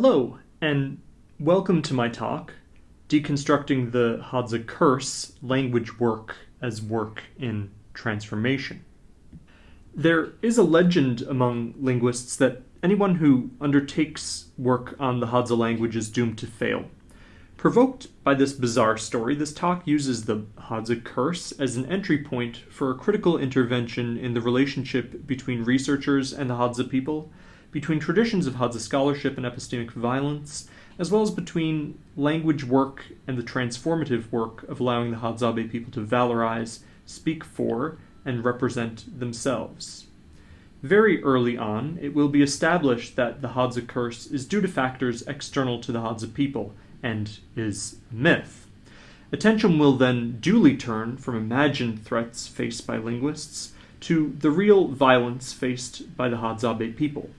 Hello, and welcome to my talk, Deconstructing the Hadza Curse Language Work as Work in Transformation. There is a legend among linguists that anyone who undertakes work on the Hadza language is doomed to fail. Provoked by this bizarre story, this talk uses the Hadza curse as an entry point for a critical intervention in the relationship between researchers and the Hadza people between traditions of Hadza scholarship and epistemic violence, as well as between language work and the transformative work of allowing the Hadzabe people to valorize, speak for, and represent themselves. Very early on, it will be established that the Hadza curse is due to factors external to the Hadza people and is myth. Attention will then duly turn from imagined threats faced by linguists to the real violence faced by the Hadzabe people.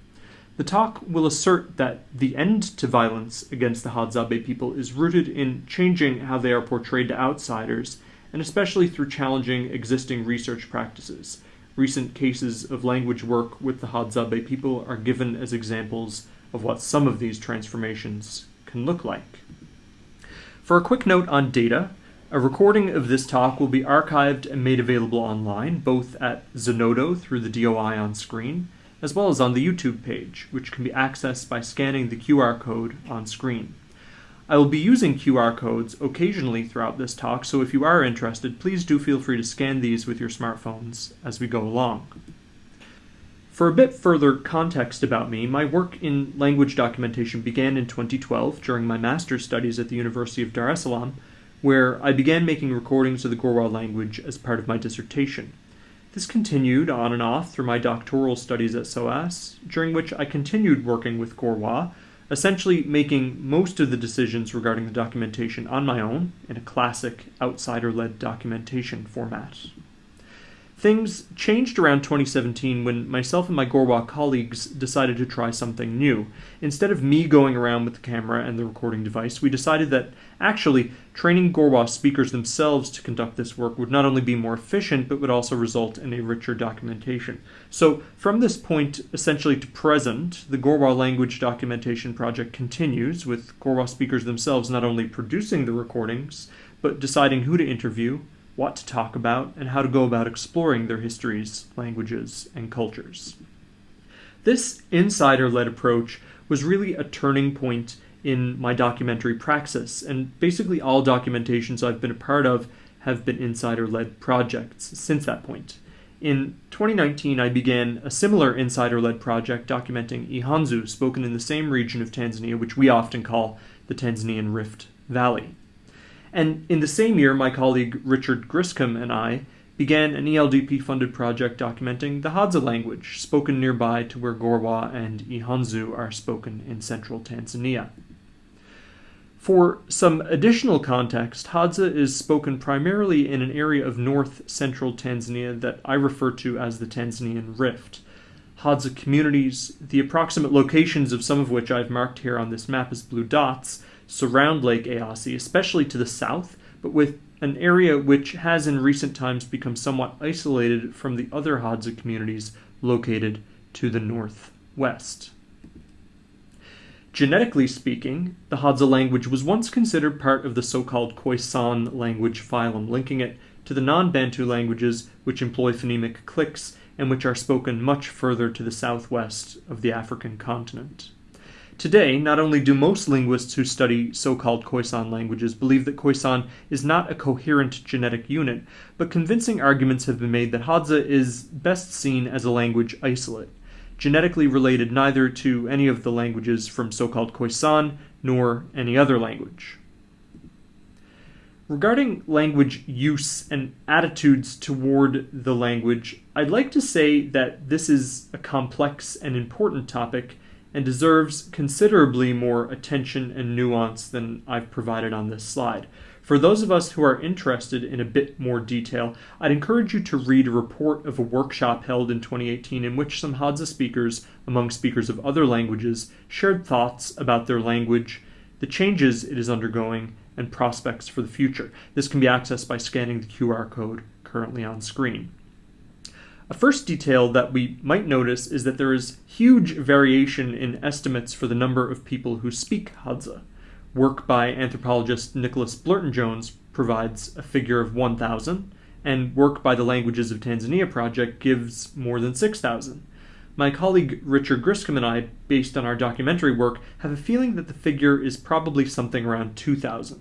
The talk will assert that the end to violence against the Hadzabe people is rooted in changing how they are portrayed to outsiders, and especially through challenging existing research practices. Recent cases of language work with the Hadzabe people are given as examples of what some of these transformations can look like. For a quick note on data, a recording of this talk will be archived and made available online, both at Zenodo through the DOI on screen, as well as on the YouTube page, which can be accessed by scanning the QR code on screen. I will be using QR codes occasionally throughout this talk, so if you are interested, please do feel free to scan these with your smartphones as we go along. For a bit further context about me, my work in language documentation began in 2012 during my master's studies at the University of Dar es Salaam, where I began making recordings of the Gorwa language as part of my dissertation. This continued on and off through my doctoral studies at SOAS, during which I continued working with Gorwa, essentially making most of the decisions regarding the documentation on my own in a classic outsider led documentation format. Things changed around 2017 when myself and my Gorwa colleagues decided to try something new. Instead of me going around with the camera and the recording device, we decided that actually training Gorwa speakers themselves to conduct this work would not only be more efficient, but would also result in a richer documentation. So, from this point essentially to present, the Gorwa language documentation project continues, with Gorwa speakers themselves not only producing the recordings, but deciding who to interview what to talk about, and how to go about exploring their histories, languages, and cultures. This insider led approach was really a turning point in my documentary praxis, and basically all documentations I've been a part of have been insider led projects since that point. In 2019, I began a similar insider led project documenting Ihanzu, spoken in the same region of Tanzania, which we often call the Tanzanian Rift Valley. And in the same year, my colleague Richard Griscom and I began an ELDP funded project documenting the Hadza language, spoken nearby to where Gorwa and Ihanzu are spoken in central Tanzania. For some additional context, Hadza is spoken primarily in an area of north central Tanzania that I refer to as the Tanzanian Rift. Hadza communities, the approximate locations of some of which I've marked here on this map as blue dots, surround Lake Eyasi, especially to the south, but with an area which has in recent times become somewhat isolated from the other Hadza communities located to the northwest. Genetically speaking, the Hadza language was once considered part of the so-called Khoisan language phylum, linking it to the non-Bantu languages which employ phonemic clicks and which are spoken much further to the southwest of the African continent. Today, not only do most linguists who study so-called Khoisan languages believe that Khoisan is not a coherent genetic unit, but convincing arguments have been made that Hadza is best seen as a language isolate, genetically related neither to any of the languages from so-called Khoisan nor any other language. Regarding language use and attitudes toward the language, I'd like to say that this is a complex and important topic and deserves considerably more attention and nuance than I've provided on this slide. For those of us who are interested in a bit more detail, I'd encourage you to read a report of a workshop held in 2018 in which some Hadza speakers, among speakers of other languages, shared thoughts about their language, the changes it is undergoing, and prospects for the future. This can be accessed by scanning the QR code currently on screen. A first detail that we might notice is that there is huge variation in estimates for the number of people who speak Hadza. Work by anthropologist Nicholas Blurton Jones provides a figure of 1,000, and work by the Languages of Tanzania project gives more than 6,000. My colleague Richard Griscom and I, based on our documentary work, have a feeling that the figure is probably something around 2,000.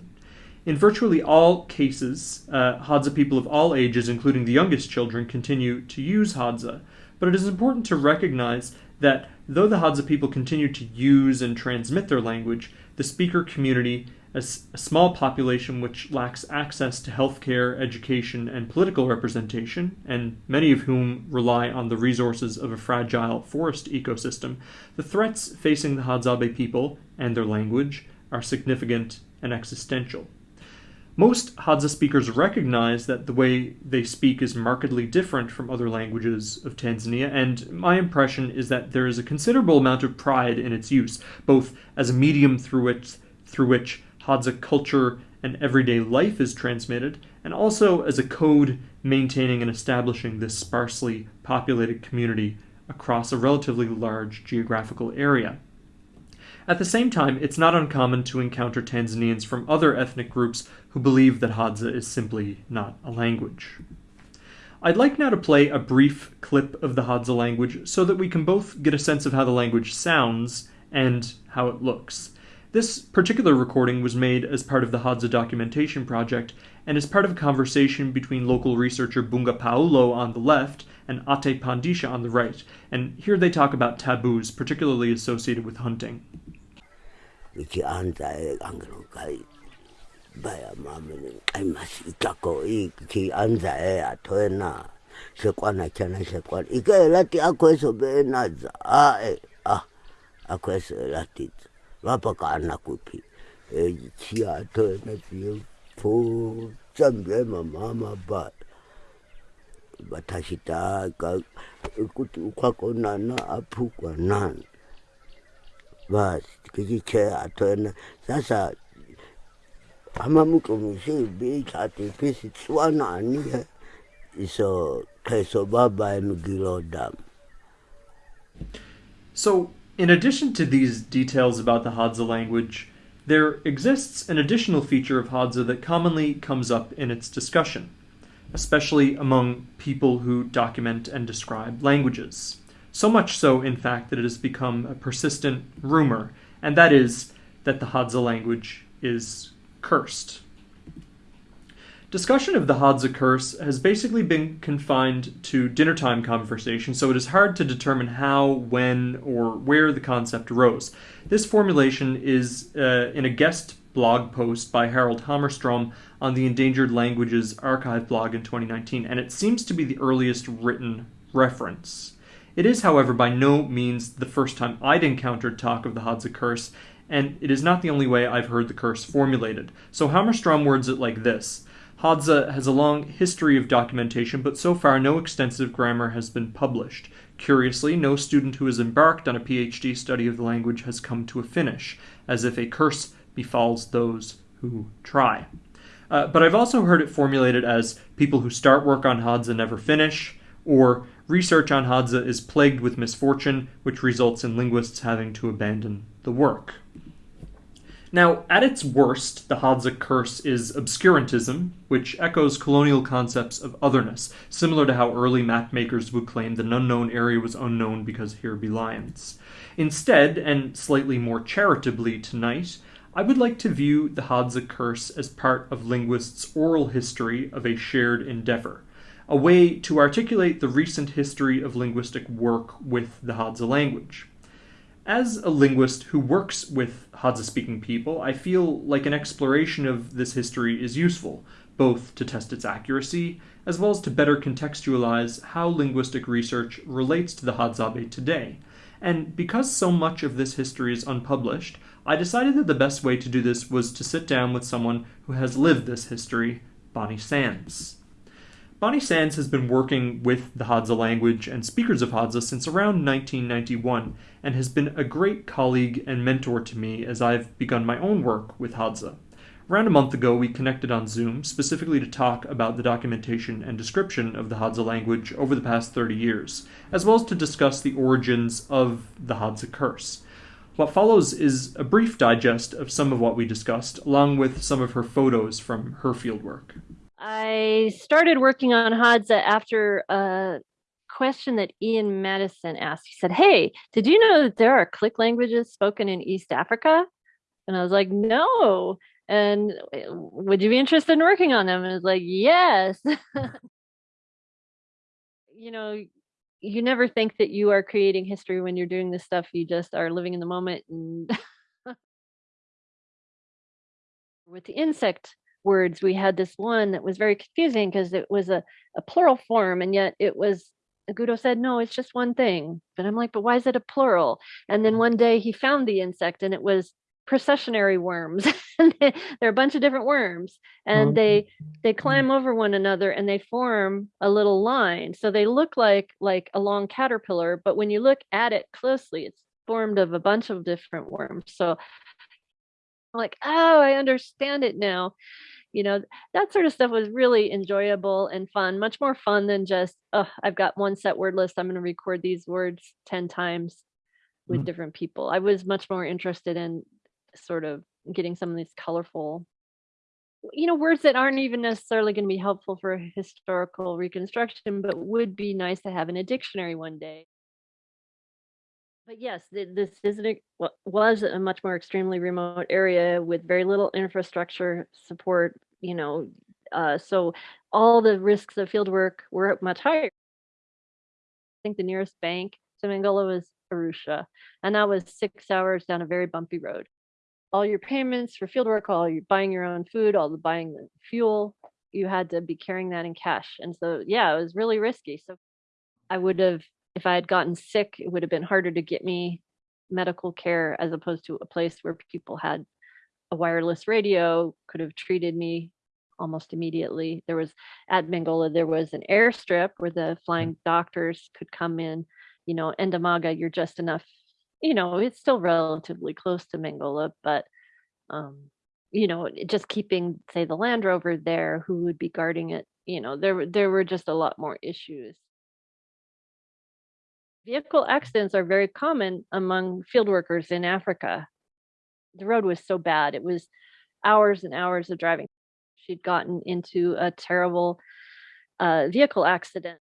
In virtually all cases, uh, Hadza people of all ages, including the youngest children, continue to use Hadza. But it is important to recognize that though the Hadza people continue to use and transmit their language, the speaker community, as a small population which lacks access to healthcare, education, and political representation, and many of whom rely on the resources of a fragile forest ecosystem, the threats facing the Hadzabe people and their language are significant and existential. Most Hadza speakers recognize that the way they speak is markedly different from other languages of Tanzania, and my impression is that there is a considerable amount of pride in its use, both as a medium through which, through which Hadza culture and everyday life is transmitted, and also as a code maintaining and establishing this sparsely populated community across a relatively large geographical area. At the same time, it's not uncommon to encounter Tanzanians from other ethnic groups who believe that Hadza is simply not a language. I'd like now to play a brief clip of the Hadza language so that we can both get a sense of how the language sounds and how it looks. This particular recording was made as part of the Hadza documentation project and is part of a conversation between local researcher Bunga Paulo on the left and Ate Pandisha on the right, and here they talk about taboos, particularly associated with hunting. ikianza eh, angerukai baya mamene qaimasi itako ikianza e eh, atoena shekwana chana shekwana ike elati akweso beenaza ae ah, eh, ah akweso elatiza vapaka anakupi chia atoena tie pu tsambyema mama baya vatashitaka kuti ukwako nana apukwa nani. Sasa iso baba So, in addition to these details about the Hadza language, there exists an additional feature of Hadza that commonly comes up in its discussion, especially among people who document and describe languages. So much so, in fact, that it has become a persistent rumor, and that is that the Hadza language is cursed. Discussion of the Hadza curse has basically been confined to dinnertime conversation, so it is hard to determine how, when, or where the concept arose. This formulation is uh, in a guest blog post by Harald Hammarström on the Endangered Languages Archive blog in 2019, and it seems to be the earliest written reference. It is, however, by no means the first time I'd encountered talk of the Hadza curse, and it is not the only way I've heard the curse formulated. So Hammarström words it like this Hadza has a long history of documentation, but so far no extensive grammar has been published. Curiously, no student who has embarked on a PhD study of the language has come to a finish, as if a curse befalls those who try. Uh, but I've also heard it formulated as people who start work on Hadza never finish, or research on Hadza is plagued with misfortune, which results in linguists having to abandon the work. Now, at its worst, the Hadza curse is obscurantism, which echoes colonial concepts of otherness, similar to how early mapmakers would claim that an unknown area was unknown because here be lions. Instead, and slightly more charitably tonight, I would like to view the Hadza curse as part of linguists' oral history of a shared endeavor, a way to articulate the recent history of linguistic work with the Hadza language. As a linguist who works with Hadza speaking people, I feel like an exploration of this history is useful, both to test its accuracy as well as to better contextualize how linguistic research relates to the Hadzabe today. And because so much of this history is unpublished, I decided that the best way to do this was to sit down with someone who has lived this history, Bonnie Sands. Bonnie Sands has been working with the Hadza language and speakers of Hadza since around 1991 and has been a great colleague and mentor to me as I've begun my own work with Hadza. Around a month ago, we connected on Zoom specifically to talk about the documentation and description of the Hadza language over the past 30 years, as well as to discuss the origins of the Hadza curse. What follows is a brief digest of some of what we discussed, along with some of her photos from her fieldwork. I started working on Hadza after a question that Ian Maddieson asked. He said, Hey, did you know that there are click languages spoken in East Africa? And I was like, No and eh, would you be interested in working on them and it's like yes you know you never think that you are creating history when you're doing this stuff you just are living in the moment and with the insect words we had this one that was very confusing because it was a, a plural form and yet it was Agudo said, no, it's just one thing. But I'm like, but why is it a plural? And then mm-hmm. one day he found the insect and it was processionary worms. They're a bunch of different worms and they mm-hmm. they mm-hmm. climb over one another and they form a little line. So they look like like a long caterpillar, but when you look at it closely, it's formed of a bunch of different worms. So like, oh, I understand it now. You know, that sort of stuff was really enjoyable and fun, much more fun than just, oh, I've got one set word list. I'm going to record these words 10 times with mm-hmm. different people. I was much more interested in sort of getting some of these colorful you know words that aren't even necessarily going to be helpful for historical reconstruction but would be nice to have in a dictionary one day but yes this is was a much more extremely remote area with very little infrastructure support you know uh, so all the risks of field work were much higher i think the nearest bank to Mangola was Arusha, and that was six hours down a very bumpy road all your payments for fieldwork, all you buying your own food, all the buying the fuel, you had to be carrying that in cash. And so, yeah, it was really risky. So I would have, if I had gotten sick, it would have been harder to get me medical care as opposed to a place where people had a wireless radio, could have treated me almost immediately. There was at Mangola, there was an airstrip where the flying doctors could come in. You know, Ndamaga, you're just enough you know, it's still relatively close to Mangola, but um, you know, just keeping, say, the Land Rover there, who would be guarding it, you know, there there were just a lot more issues. Vehicle accidents are very common among field workers in Africa. The road was so bad; it was hours and hours of driving. She'd gotten into a terrible uh, vehicle accident,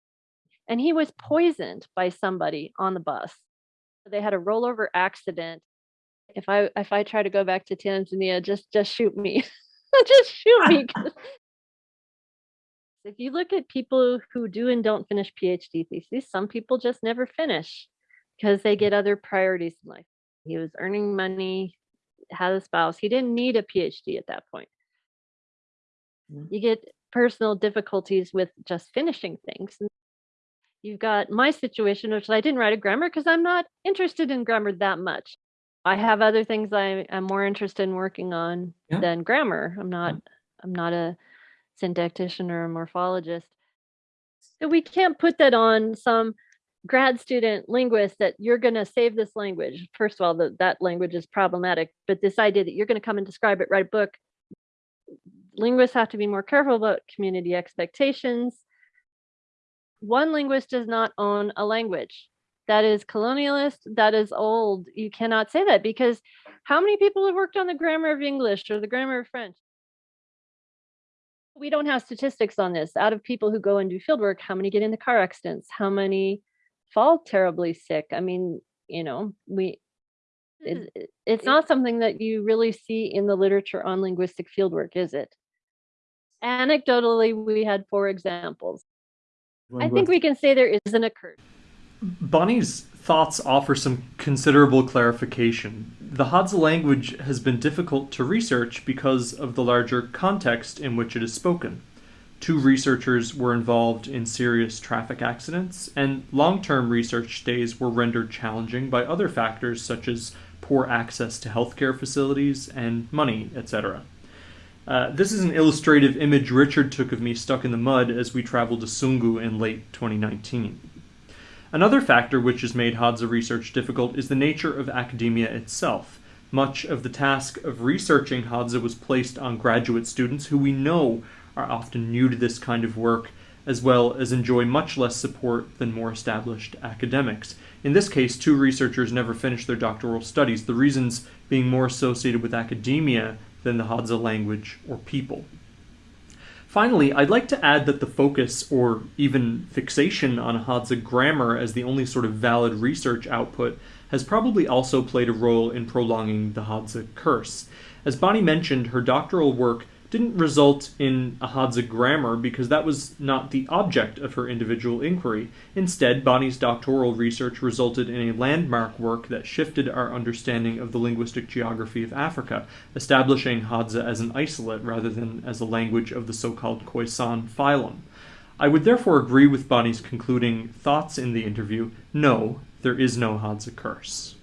and he was poisoned by somebody on the bus they had a rollover accident. If I if I try to go back to Tanzania, just just shoot me. just shoot me. if you look at people who do and don't finish PhD theses, some people just never finish because they get other priorities in life. He was earning money, had a spouse. He didn't need a PhD at that point. Mm. You get personal difficulties with just finishing things. You've got my situation, which I didn't write a grammar because I'm not interested in grammar that much. I have other things I am more interested in working on yeah. than grammar. I'm not. I'm not a syntactician or a morphologist. So we can't put that on some grad student linguist that you're going to save this language. First of all, the, that language is problematic, but this idea that you're going to come and describe it, write a book, linguists have to be more careful about community expectations one linguist does not own a language. That is colonialist, that is old. You cannot say that because how many people have worked on the grammar of English or the grammar of French? We don't have statistics on this. Out of people who go and do fieldwork, how many get into car accidents? How many fall terribly sick? I mean, you know, we hmm. it, it's not something that you really see in the literature on linguistic fieldwork, is it? Anecdotally, we had four examples. I think we can say there isn't a occurred. Bonnie's thoughts offer some considerable clarification. The Hadza language has been difficult to research because of the larger context in which it is spoken. Two researchers were involved in serious traffic accidents, and long term research stays were rendered challenging by other factors such as poor access to healthcare facilities and money, etc. Uh, this is an illustrative image Richard took of me stuck in the mud as we traveled to Sungu in late 2019. Another factor which has made Hadza research difficult is the nature of academia itself. much of the task of researching Hadza was placed on graduate students who we know are often new to this kind of work, as well as enjoy much less support than more established academics. In this case, two researchers never finished their doctoral studies, the reasons being more associated with academia than the Hadza language or people. Finally, I'd like to add that the focus, or even fixation, on Hadza grammar as the only sort of valid research output has probably also played a role in prolonging the Hadza curse. As Bonnie mentioned, her doctoral work didn't result in a Hadza grammar because that was not the object of her individual inquiry. Instead, Bonnie's doctoral research resulted in a landmark work that shifted our understanding of the linguistic geography of Africa, establishing Hadza as an isolate rather than as a language of the so-called Khoisan phylum. I would therefore agree with Bonnie's concluding thoughts in the interview, no, there is no Hadza curse.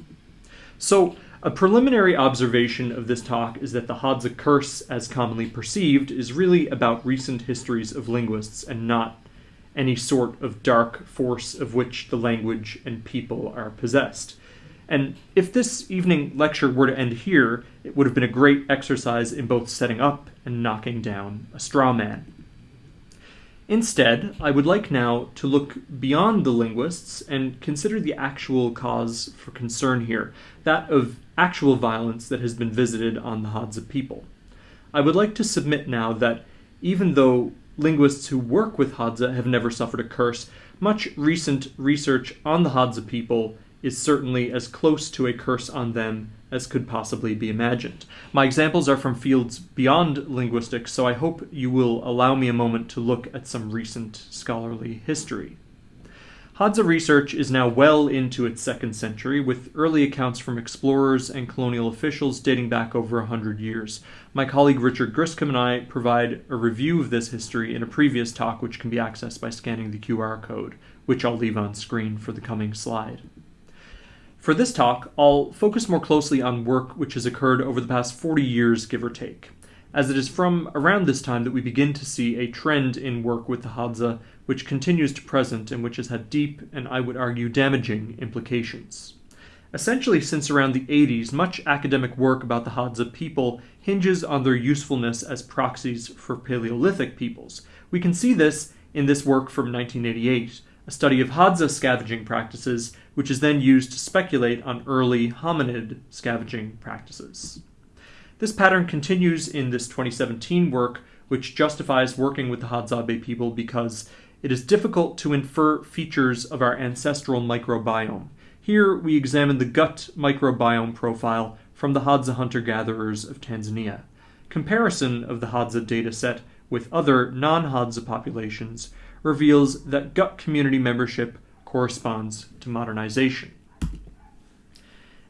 So, a preliminary observation of this talk is that the Hadza curse, as commonly perceived, is really about recent histories of linguists and not any sort of dark force of which the language and people are possessed. And if this evening lecture were to end here, it would have been a great exercise in both setting up and knocking down a straw man. Instead, I would like now to look beyond the linguists and consider the actual cause for concern here, that of actual violence that has been visited on the Hadza people. I would like to submit now that even though linguists who work with Hadza have never suffered a curse, much recent research on the Hadza people is certainly as close to a curse on them as could possibly be imagined. My examples are from fields beyond linguistics, so I hope you will allow me a moment to look at some recent scholarly history. Hadza research is now well into its second century, with early accounts from explorers and colonial officials dating back over a hundred years. My colleague Richard Griscom and I provide a review of this history in a previous talk, which can be accessed by scanning the QR code, which I'll leave on screen for the coming slide. For this talk, I'll focus more closely on work which has occurred over the past 40 years, give or take, as it is from around this time that we begin to see a trend in work with the Hadza which continues to present and which has had deep and I would argue damaging implications. Essentially, since around the 80s, much academic work about the Hadza people hinges on their usefulness as proxies for Paleolithic peoples. We can see this in this work from 1988, a study of Hadza scavenging practices, which is then used to speculate on early hominid scavenging practices. This pattern continues in this 2017 work, which justifies working with the Hadzabe people because it is difficult to infer features of our ancestral microbiome. Here we examine the gut microbiome profile from the Hadza hunter-gatherers of Tanzania. Comparison of the Hadza dataset with other non-Hadza populations reveals that gut community membership corresponds to modernization.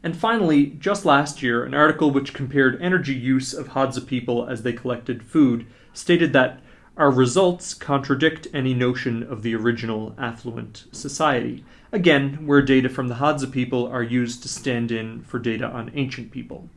And finally, just last year, an article which compared energy use of Hadza people as they collected food stated that our results contradict any notion of the original affluent society. Again, where data from the Hadza people are used to stand in for data on ancient people.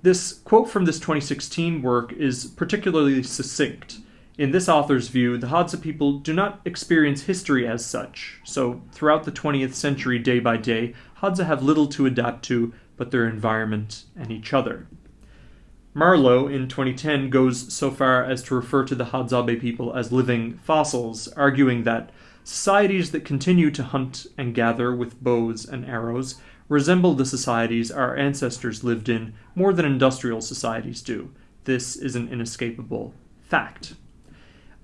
This quote from this 2016 work is particularly succinct. In this author's view, the Hadza people do not experience history as such, so throughout the 20th century, day by day, Hadza have little to adapt to but their environment and each other. Marlowe in 2010 goes so far as to refer to the Hadzabe people as living fossils, arguing that societies that continue to hunt and gather with bows and arrows resemble the societies our ancestors lived in more than industrial societies do. This is an inescapable fact.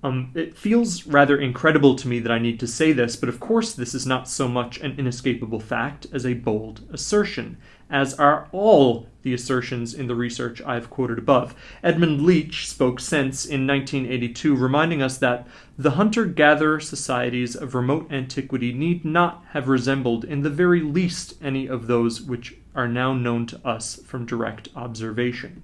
Um, it feels rather incredible to me that I need to say this, but of course, this is not so much an inescapable fact as a bold assertion, as are all the assertions in the research I've quoted above. Edmund Leach spoke since in 1982, reminding us that the hunter gatherer societies of remote antiquity need not have resembled in the very least any of those which are now known to us from direct observation.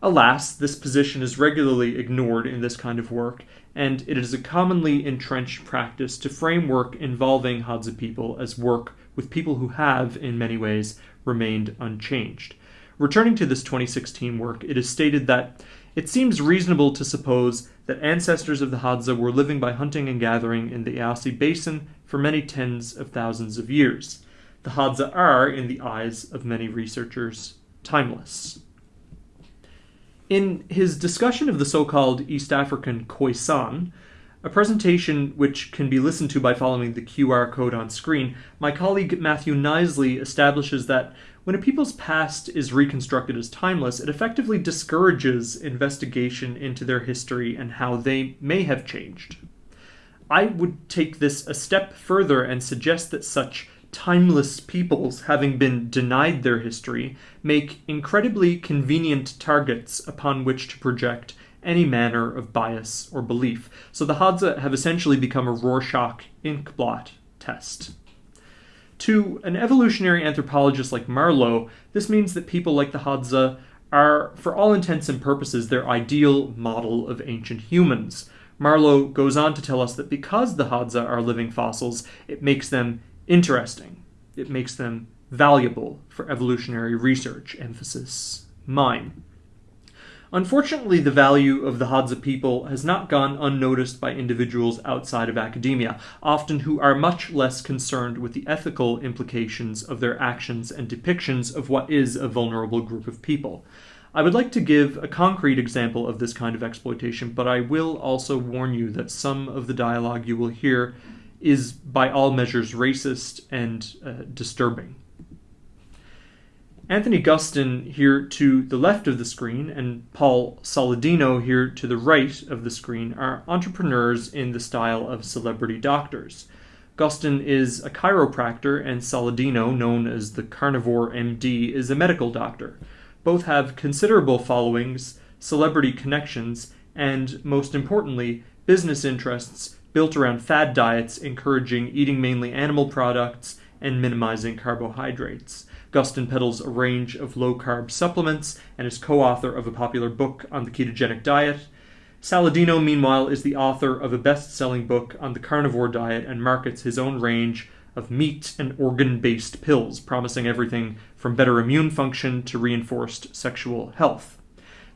Alas, this position is regularly ignored in this kind of work, and it is a commonly entrenched practice to frame work involving Hadza people as work with people who have, in many ways, remained unchanged. Returning to this 2016 work, it is stated that it seems reasonable to suppose that ancestors of the Hadza were living by hunting and gathering in the Eyasi Basin for many tens of thousands of years. The Hadza are, in the eyes of many researchers, timeless. In his discussion of the so called East African Khoisan, a presentation which can be listened to by following the QR code on screen, my colleague Matthew Knisely establishes that when a people's past is reconstructed as timeless, it effectively discourages investigation into their history and how they may have changed. I would take this a step further and suggest that such timeless peoples, having been denied their history, make incredibly convenient targets upon which to project any manner of bias or belief. So the Hadza have essentially become a Rorschach inkblot test. To an evolutionary anthropologist like Marlowe, this means that people like the Hadza are, for all intents and purposes, their ideal model of ancient humans. Marlowe goes on to tell us that because the Hadza are living fossils, it makes them interesting. It makes them valuable for evolutionary research. Emphasis mine. Unfortunately, the value of the Hadza people has not gone unnoticed by individuals outside of academia, often who are much less concerned with the ethical implications of their actions and depictions of what is a vulnerable group of people. I would like to give a concrete example of this kind of exploitation, but I will also warn you that some of the dialogue you will hear is by all measures racist and uh, disturbing. Anthony Gustin here to the left of the screen and Paul Saladino here to the right of the screen are entrepreneurs in the style of celebrity doctors. Gustin is a chiropractor and Saladino, known as the carnivore MD, is a medical doctor. Both have considerable followings, celebrity connections, and most importantly, business interests built around fad diets encouraging eating mainly animal products and minimizing carbohydrates. Gustin peddles a range of low carb supplements and is co author of a popular book on the ketogenic diet. Saladino, meanwhile, is the author of a best selling book on the carnivore diet and markets his own range of meat and organ based pills, promising everything from better immune function to reinforced sexual health.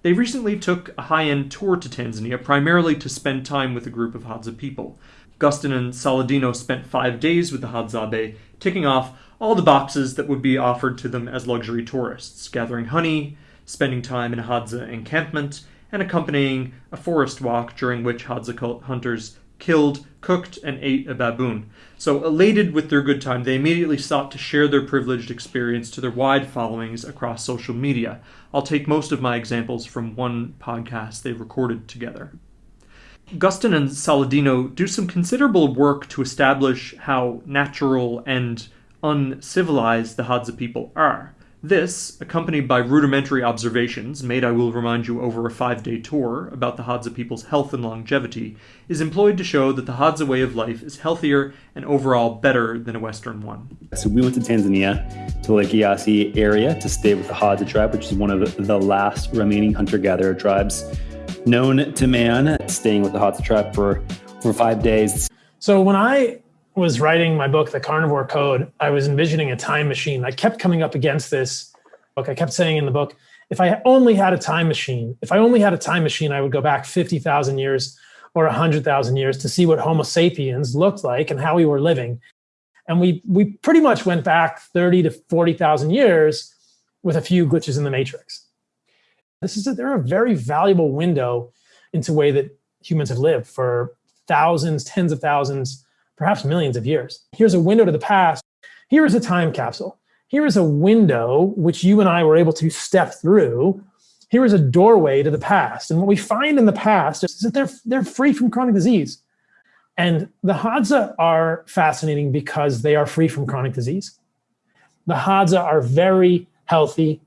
They recently took a high end tour to Tanzania, primarily to spend time with a group of Hadza people. Gustin and Saladino spent five days with the Hadzabe, ticking off all the boxes that would be offered to them as luxury tourists, gathering honey, spending time in a Hadza encampment, and accompanying a forest walk during which Hadza hunters killed, cooked, and ate a baboon. So, elated with their good time, they immediately sought to share their privileged experience to their wide followings across social media. I'll take most of my examples from one podcast they recorded together. Gustin and Saladino do some considerable work to establish how natural and uncivilized the Hadza people are. This, accompanied by rudimentary observations made, I will remind you, over a five day tour about the Hadza people's health and longevity, is employed to show that the Hadza way of life is healthier and overall better than a Western one. So we went to Tanzania, to Lake Eyasi area, to stay with the Hadza tribe, which is one of the last remaining hunter gatherer tribes known to man, staying with the Hadza tribe for, for five days. So when I was writing my book, The Carnivore Code, I was envisioning a time machine. I kept coming up against this book. I kept saying in the book, if I only had a time machine, if I only had a time machine, I would go back 50,000 years or 100,000 years to see what Homo sapiens looked like and how we were living. And we, we pretty much went back 30 to 40,000 years with a few glitches in the matrix. This is a, they're a very valuable window into the way that humans have lived for thousands, tens of thousands perhaps millions of years. Here's a window to the past. Here is a time capsule. Here is a window which you and I were able to step through. Here is a doorway to the past. And what we find in the past is that they're, they're free from chronic disease. And the Hadza are fascinating because they are free from chronic disease. The Hadza are very healthy.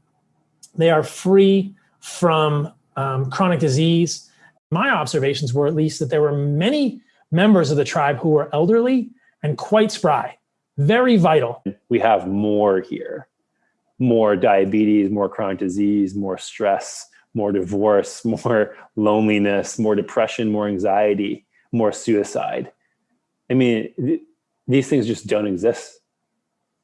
They are free from um, chronic disease. My observations were at least that there were many members of the tribe who were elderly and quite spry, very vital. We have more here more diabetes, more chronic disease, more stress, more divorce, more loneliness, more depression, more anxiety, more suicide. I mean, th- these things just don't exist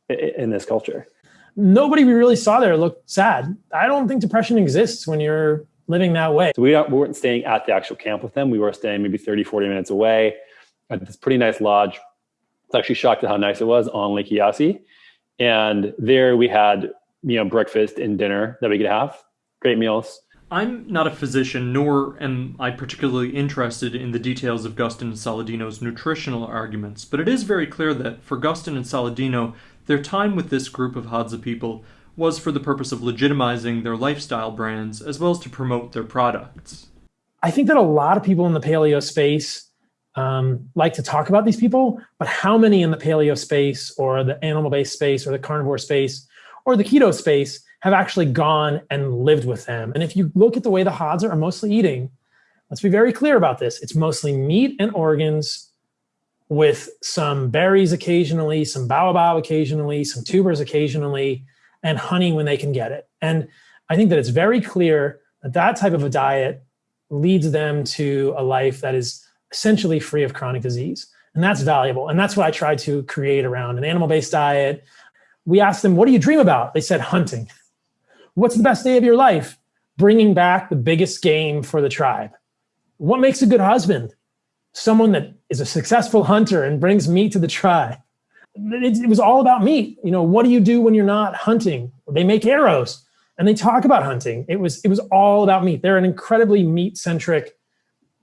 in this culture. Nobody we really saw there looked sad. I don't think depression exists when you're living that way. So we, we weren't staying at the actual camp with them. We were staying maybe 30, 40 minutes away at this pretty nice lodge. I was actually shocked at how nice it was on Lake Eyasi. And there we had, you know, breakfast and dinner that we could have. Great meals. I'm not a physician, nor am I particularly interested in the details of Gustin and Saladino's nutritional arguments, but it is very clear that for Gustin and Saladino, their time with this group of Hadza people was for the purpose of legitimizing their lifestyle brands as well as to promote their products. I think that a lot of people in the paleo space um, like to talk about these people, but how many in the paleo space or the animal based space or the carnivore space or the keto space have actually gone and lived with them? And if you look at the way the Hadza are mostly eating, let's be very clear about this. It's mostly meat and organs with some berries occasionally, some baobab occasionally, some tubers occasionally, and honey when they can get it. And I think that it's very clear that that type of a diet leads them to a life that is essentially free of chronic disease. And that's valuable. And that's what I tried to create around an animal based diet. We asked them, What do you dream about? They said, Hunting. What's the best day of your life? Bringing back the biggest game for the tribe. What makes a good husband? Someone that is a successful hunter and brings meat to the tribe. It, it was all about meat. You know, what do you do when you're not hunting? They make arrows and they talk about hunting. It was it was all about meat. They're an incredibly meat centric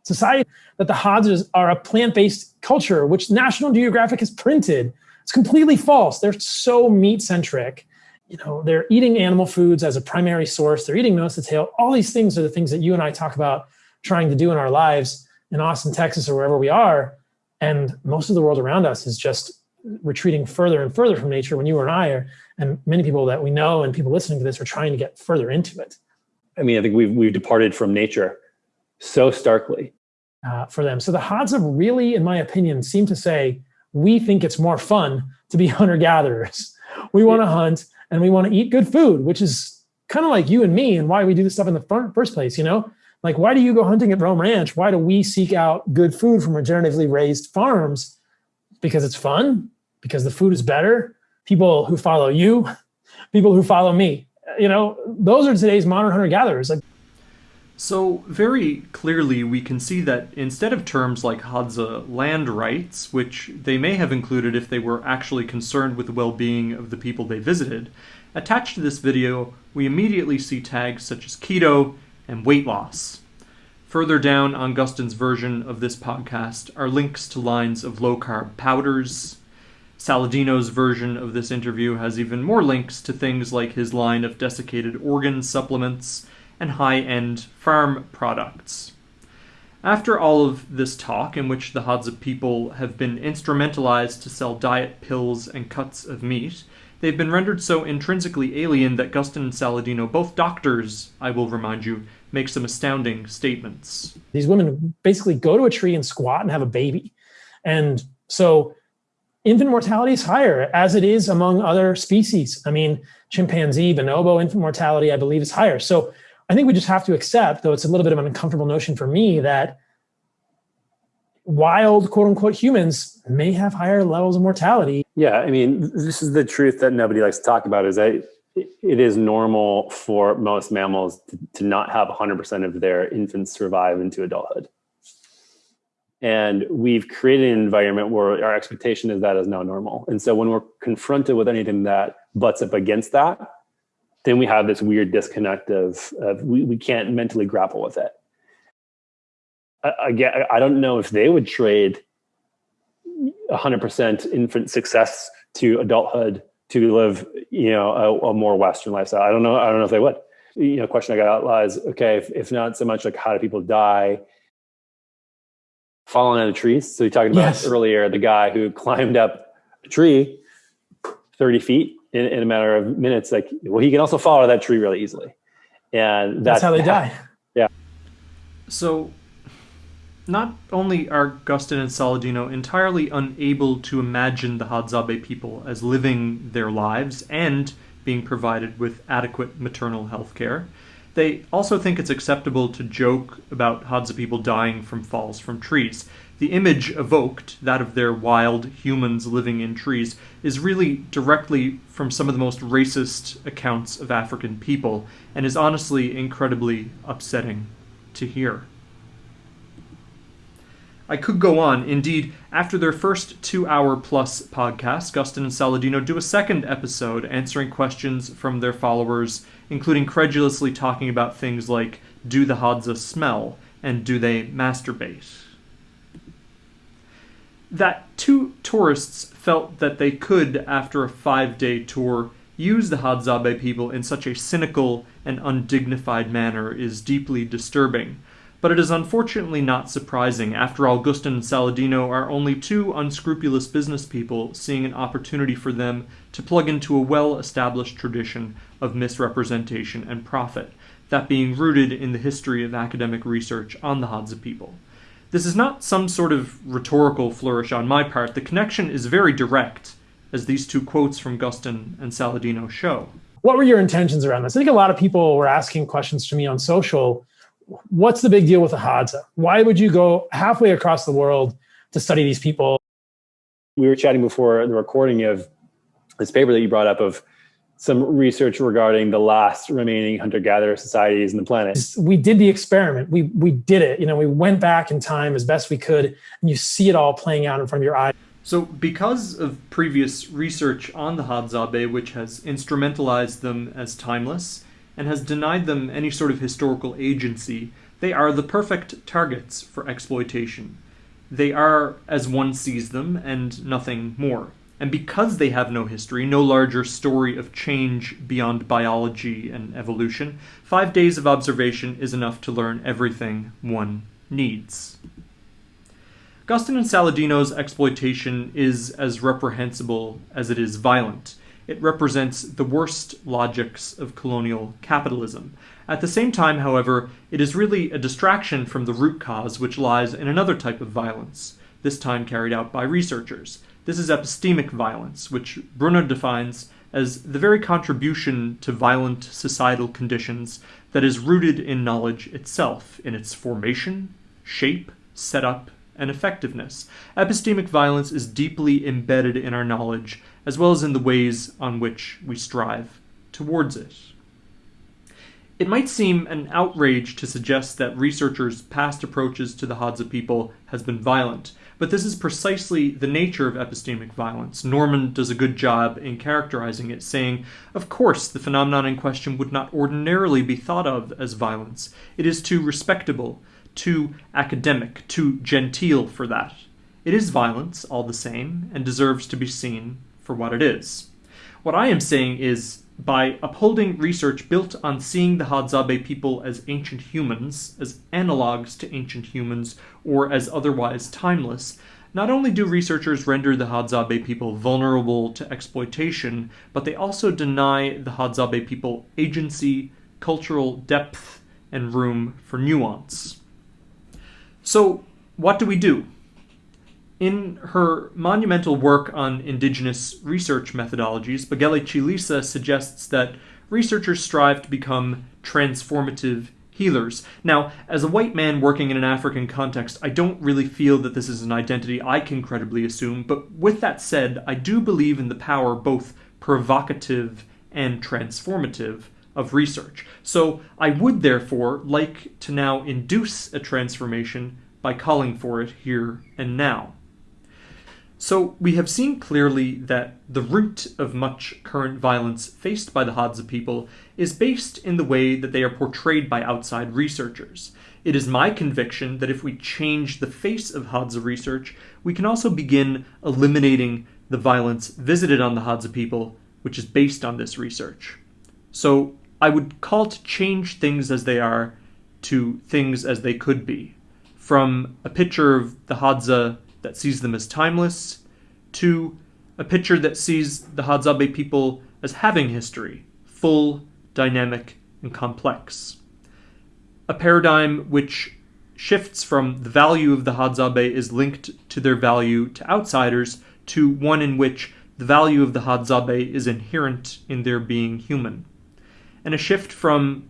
society. That the Hadzas are a plant based culture, which National Geographic has printed. It's completely false. They're so meat centric. You know, they're eating animal foods as a primary source. They're eating nose to tail. All these things are the things that you and I talk about trying to do in our lives in Austin, Texas, or wherever we are. And most of the world around us is just retreating further and further from nature when you and I are, and many people that we know and people listening to this are trying to get further into it. I mean, I think we've we've departed from nature so starkly uh, for them. So the Hadza really, in my opinion, seem to say we think it's more fun to be hunter gatherers. We want to hunt and we want to eat good food, which is kind of like you and me and why we do this stuff in the first place. You know, like why do you go hunting at Rome Ranch? Why do we seek out good food from regeneratively raised farms? Because it's fun because the food is better. People who follow you, people who follow me. You know, those are today's modern hunter gatherers. Like, so, very clearly, we can see that instead of terms like Hadza land rights, which they may have included if they were actually concerned with the well being of the people they visited, attached to this video, we immediately see tags such as keto and weight loss. Further down on Gustin's version of this podcast are links to lines of low carb powders, Saladino's version of this interview has even more links to things like his line of desiccated organ supplements and high end farm products. After all of this talk, in which the Hadza people have been instrumentalized to sell diet pills and cuts of meat, they've been rendered so intrinsically alien that Gustin and Saladino, both doctors, I will remind you, make some astounding statements. These women basically go to a tree and squat and have a baby. And so infant mortality is higher, as it is among other species. I mean, chimpanzee, bonobo infant mortality, I believe, is higher. So I think we just have to accept, though it's a little bit of an uncomfortable notion for me, that wild quote unquote humans may have higher levels of mortality. Yeah, I mean, this is the truth that nobody likes to talk about is that it is normal for most mammals to, to not have 100% of their infants survive into adulthood. And we've created an environment where our expectation is that is now normal. And so when we're confronted with anything that butts up against that, then we have this weird disconnect of, of we, we can't mentally grapple with it. I, again, I don't know if they would trade 100% infant success to adulthood to live, you know, a, a, more Western lifestyle. I don't know. I don't know if they would. You know, question I got out lies. Okay, if, if not so much like how do people die, falling out of trees. So you talked about yes. earlier the guy who climbed up a tree 30 feet in, in, a matter of minutes. Like, well, he can also fall out of that tree really easily. And that's, that's how they die. Yeah. So not only are Gustin and Saladino entirely unable to imagine the Hadzabe people as living their lives and being provided with adequate maternal health care, they also think it's acceptable to joke about Hadza people dying from falls from trees. The image evoked, that of their wild humans living in trees, is really directly from some of the most racist accounts of African people, and is honestly incredibly upsetting to hear. I could go on. Indeed, after their first two hour plus podcast, Gustin and Saladino do a second episode answering questions from their followers, including credulously talking about things like do the Hadza smell and do they masturbate? That two tourists felt that they could, after a five day tour, use the Hadzabe people in such a cynical and undignified manner is deeply disturbing but it is unfortunately not surprising. After all, Gustin and Saladino are only two unscrupulous business people seeing an opportunity for them to plug into a well established tradition of misrepresentation and profit, that being rooted in the history of academic research on the Hadza people. This is not some sort of rhetorical flourish on my part. The connection is very direct, as these two quotes from Gustin and Saladino show. What were your intentions around this? I think a lot of people were asking questions to me on social what's the big deal with the Hadza? Why would you go halfway across the world to study these people? We were chatting before the recording of this paper that you brought up of some research regarding the last remaining hunter-gatherer societies in the planet. We did the experiment. We we did it. You know, we went back in time as best we could, and you see it all playing out in front of your eyes. So, because of previous research on the Hadzabe, which has instrumentalized them as timeless, and has denied them any sort of historical agency, they are the perfect targets for exploitation. They are as one sees them, and nothing more. And because they have no history, no larger story of change beyond biology and evolution, five days of observation is enough to learn everything one needs. Gustin and Saladino's exploitation is as reprehensible as it is violent. It represents the worst logics of colonial capitalism. At the same time, however, it is really a distraction from the root cause which lies in another type of violence, this time carried out by researchers. This is epistemic violence, which Brunner defines as the very contribution to violent societal conditions that is rooted in knowledge itself, in its formation, shape, setup, and effectiveness. Epistemic violence is deeply embedded in our knowledge as well as in the ways on which we strive towards it. It might seem an outrage to suggest that researchers' past approaches to the Hadza people has been violent, but this is precisely the nature of epistemic violence. Norman does a good job in characterizing it, saying, Of course, the phenomenon in question would not ordinarily be thought of as violence. It is too respectable, too academic, too genteel for that. It is violence, all the same, and deserves to be seen for what it is. What I am saying is by upholding research built on seeing the Hadzabe people as ancient humans, as analogues to ancient humans, or as otherwise timeless, not only do researchers render the Hadzabe people vulnerable to exploitation, but they also deny the Hadzabe people agency, cultural depth, and room for nuance. So, what do we do? In her monumental work on indigenous research methodologies, Bagele Chilisa suggests that researchers strive to become transformative healers. Now, as a white man working in an African context, I don't really feel that this is an identity I can credibly assume, but with that said, I do believe in the power both provocative and transformative of research. So I would therefore like to now induce a transformation by calling for it here and now. So we have seen clearly that the root of much current violence faced by the Hadza people is based in the way that they are portrayed by outside researchers. It is my conviction that if we change the face of Hadza research, we can also begin eliminating the violence visited on the Hadza people, which is based on this research. So I would call to change things as they are to things as they could be. From a picture of the Hadza that sees them as timeless to a picture that sees the Hadzabe people as having history, full, dynamic, and complex. A paradigm which shifts from the value of the Hadzabe is linked to their value to outsiders to one in which the value of the Hadzabe is inherent in their being human. And a shift from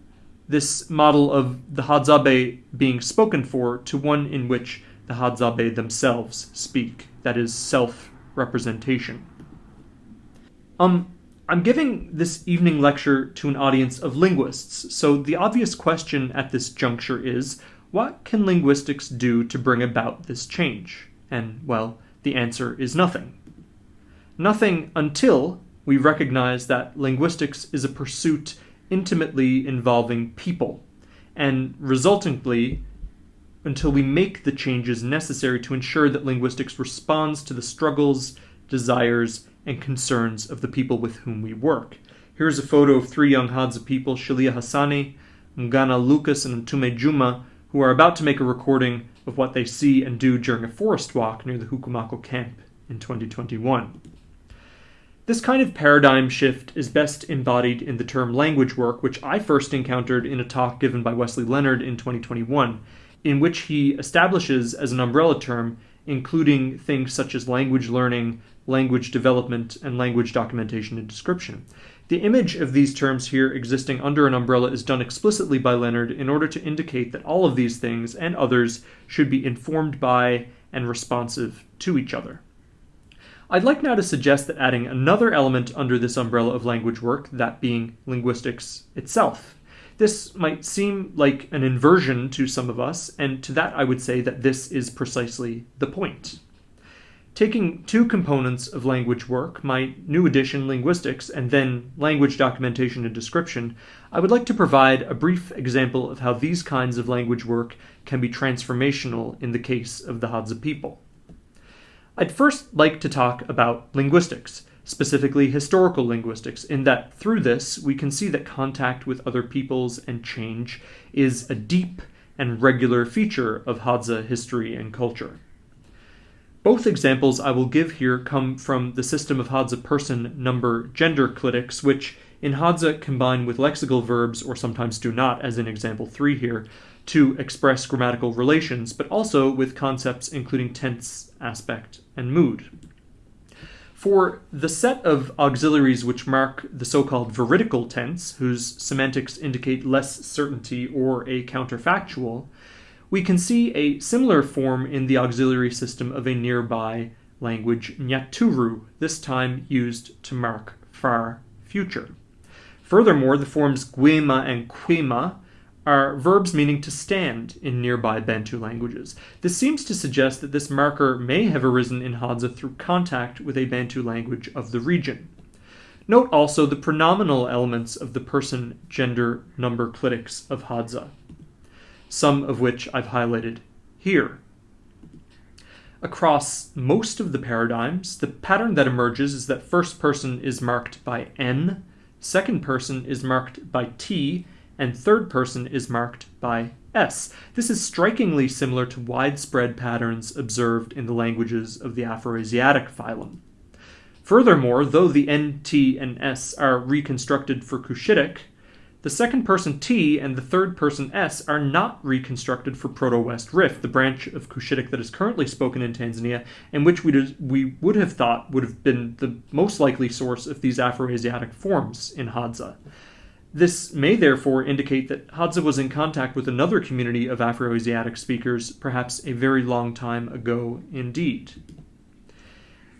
this model of the Hadzabe being spoken for to one in which the Hadzabe themselves speak, that is, self representation. Um, I'm giving this evening lecture to an audience of linguists, so the obvious question at this juncture is what can linguistics do to bring about this change? And, well, the answer is nothing. Nothing until we recognize that linguistics is a pursuit intimately involving people, and resultantly, until we make the changes necessary to ensure that linguistics responds to the struggles, desires, and concerns of the people with whom we work. Here's a photo of three young Hadza people, Shalia Hassani, Mgana Lucas, and Mtume Juma, who are about to make a recording of what they see and do during a forest walk near the Hukumako camp in 2021. This kind of paradigm shift is best embodied in the term language work, which I first encountered in a talk given by Wesley Leonard in 2021, in which he establishes as an umbrella term, including things such as language learning, language development, and language documentation and description. The image of these terms here existing under an umbrella is done explicitly by Leonard in order to indicate that all of these things and others should be informed by and responsive to each other. I'd like now to suggest that adding another element under this umbrella of language work, that being linguistics itself. This might seem like an inversion to some of us, and to that I would say that this is precisely the point. Taking two components of language work, my new edition, linguistics, and then language documentation and description, I would like to provide a brief example of how these kinds of language work can be transformational in the case of the Hadza people. I'd first like to talk about linguistics, specifically historical linguistics, in that through this we can see that contact with other peoples and change is a deep and regular feature of Hadza history and culture. Both examples I will give here come from the system of Hadza person number gender clitics, which in Hadza combine with lexical verbs, or sometimes do not, as in example 3 here, to express grammatical relations, but also with concepts including tense, aspect, and mood. For the set of auxiliaries which mark the so-called veridical tense, whose semantics indicate less certainty or a counterfactual, we can see a similar form in the auxiliary system of a nearby language Nyaturu, this time used to mark far future. Furthermore, the forms guema and quema are verbs meaning to stand in nearby Bantu languages. This seems to suggest that this marker may have arisen in Hadza through contact with a Bantu language of the region. Note also the pronominal elements of the person gender number clitics of Hadza, some of which I've highlighted here. Across most of the paradigms, the pattern that emerges is that first person is marked by N, second person is marked by T, and third person is marked by S. This is strikingly similar to widespread patterns observed in the languages of the Afroasiatic phylum. Furthermore, though the N, T, and S are reconstructed for Cushitic, the second person T and the third person S are not reconstructed for Proto-West Rift, the branch of Cushitic that is currently spoken in Tanzania, and which we, we would have thought would have been the most likely source of these Afroasiatic forms in Hadza. This may therefore indicate that Hadza was in contact with another community of Afroasiatic speakers, perhaps a very long time ago indeed.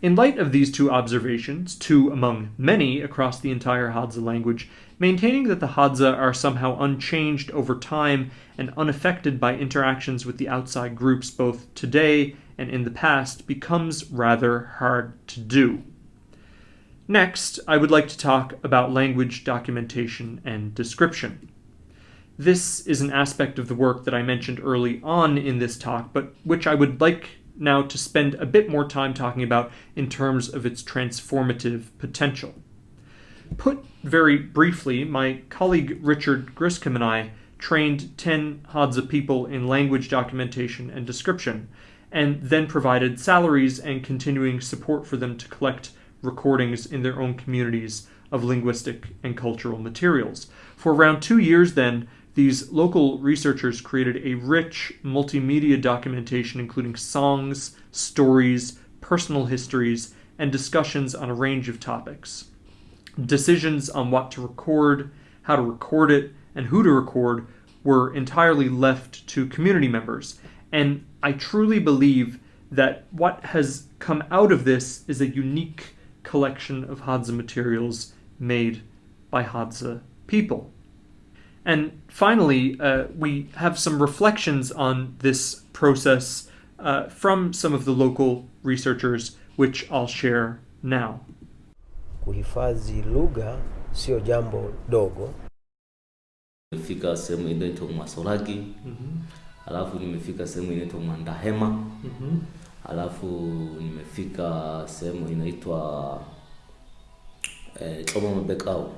In light of these two observations, two among many across the entire Hadza language, maintaining that the Hadza are somehow unchanged over time and unaffected by interactions with the outside groups both today and in the past becomes rather hard to do. Next, I would like to talk about language documentation and description. This is an aspect of the work that I mentioned early on in this talk, but which I would like now to spend a bit more time talking about in terms of its transformative potential. Put very briefly, my colleague Richard Griscom and I trained 10 Hadza people in language documentation and description, and then provided salaries and continuing support for them to collect recordings in their own communities of linguistic and cultural materials. For around two years, then, these local researchers created a rich multimedia documentation including songs, stories, personal histories, and discussions on a range of topics. Decisions on what to record, how to record it, and who to record were entirely left to community members. And I truly believe that what has come out of this is a unique collection of Hadza materials made by Hadza people. And finally, uh, we have some reflections on this process uh, from some of the local researchers, which I'll share now. Kuhifadhi lugha sio jambo dogo. Nimefika sehemu inaitwa Mwasolagi, alafu nimefika sehemu inaitwa Mwandahema, alafu nimefika sehemu inaitwa eh, Choma Mabekao.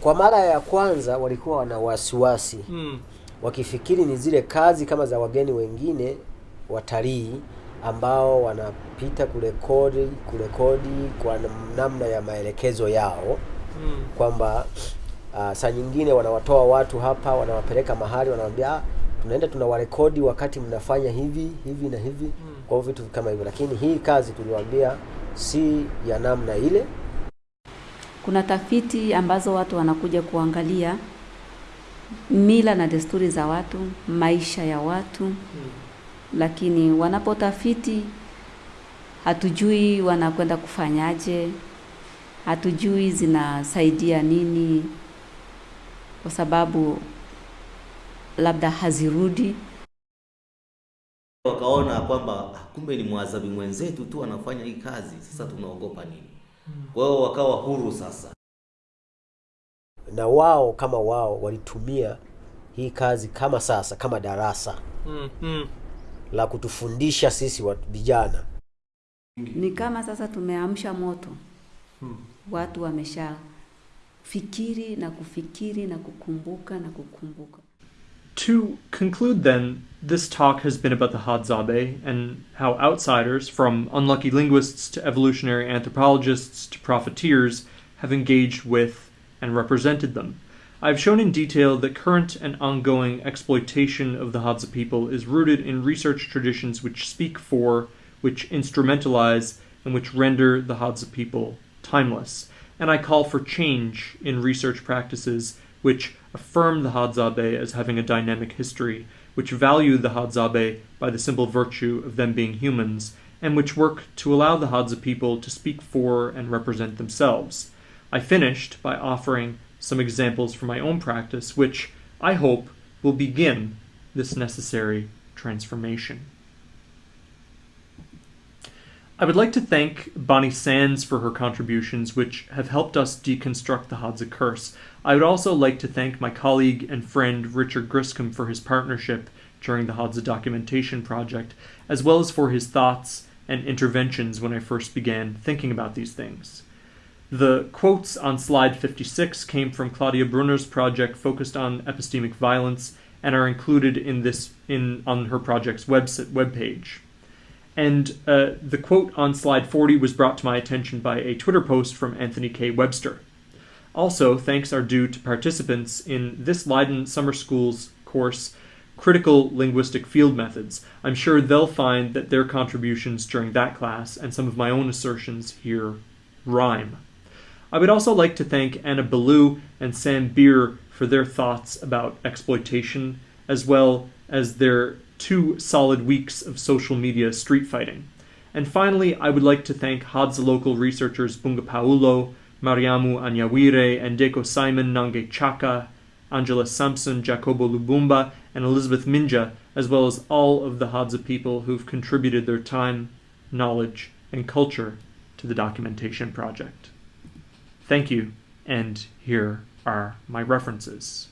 Kwa mara ya kwanza walikuwa wana wasiwasi. Wakifikiri ni zile kazi kama za wageni wengine watalii ambao wanapita kurekodi kurekodi kwa namna ya maelekezo yao. Kwamba uh, saa nyingine wanawatoa watu hapa wanawapeleka mahali wanawambia "Ah, tunaenda tunawarekodi wakati mnafanya hivi hivi na hivi mm. kwa hivyo vitu kama hivyo lakini hii kazi tuliwaambia si ya namna ile Kuna tafiti ambazo watu wanakuja kuangalia mila na desturi za watu, maisha ya watu, mm. lakini wanapotafiti hatujui wanakwenda kufanyaje, hatujui zinasaidia nini, kwa sababu labda hazirudi. Wakaona kwamba "Ah, kumbe ni mwadhabi mwenzetu tu anafanya hii kazi, sasa tunaogopa nini? Kwa hiyo wakawa huru sasa. na wao kama wao walitumia hii kazi kama sasa kama darasa la kutufundisha sisi wa vijana Ni kama sasa tumeamsha moto, watu wamesha fikiri na kufikiri na kukumbuka na kukumbuka. To conclude, then, this talk has been about the Hadzabe and how outsiders, from unlucky linguists to evolutionary anthropologists to profiteers, have engaged with and represented them. I've shown in detail that current and ongoing exploitation of the Hadza people is rooted in research traditions which speak for, which instrumentalize, and which render the Hadza people timeless. And I call for change in research practices which affirm the Hadzabe as having a dynamic history, which value the Hadzabe by the simple virtue of them being humans, and which work to allow the Hadza people to speak for and represent themselves. I finished by offering some examples from my own practice, which I hope will begin this necessary transformation. I would like to thank Bonnie Sands for her contributions, which have helped us deconstruct the Hadza curse. I would also like to thank my colleague and friend Richard Griscom for his partnership during the Hadza documentation project, as well as for his thoughts and interventions when I first began thinking about these things. The quotes on slide 56 came from Claudia Brunner's project focused on epistemic violence and are included in this in on her project's website webpage. And uh, the quote on slide 40 was brought to my attention by a Twitter post from Anthony K. Webster. Also, thanks are due to participants in this Leiden Summer School's course, Critical Linguistic Field Methods. I'm sure they'll find that their contributions during that class and some of my own assertions here rhyme. I would also like to thank Anna Belew and Sam Beer for their thoughts about exploitation, as well as their two solid weeks of social media street fighting. And finally, I would like to thank Hadza local researchers Bunga Paulo, Mariamu Anyawire, and Simon Nange Chaka, Angela Sampson, Jacobo Lubumba, and Elizabeth Minja, as well as all of the Hadza people who've contributed their time, knowledge, and culture to the documentation project. Thank you, and here are my references.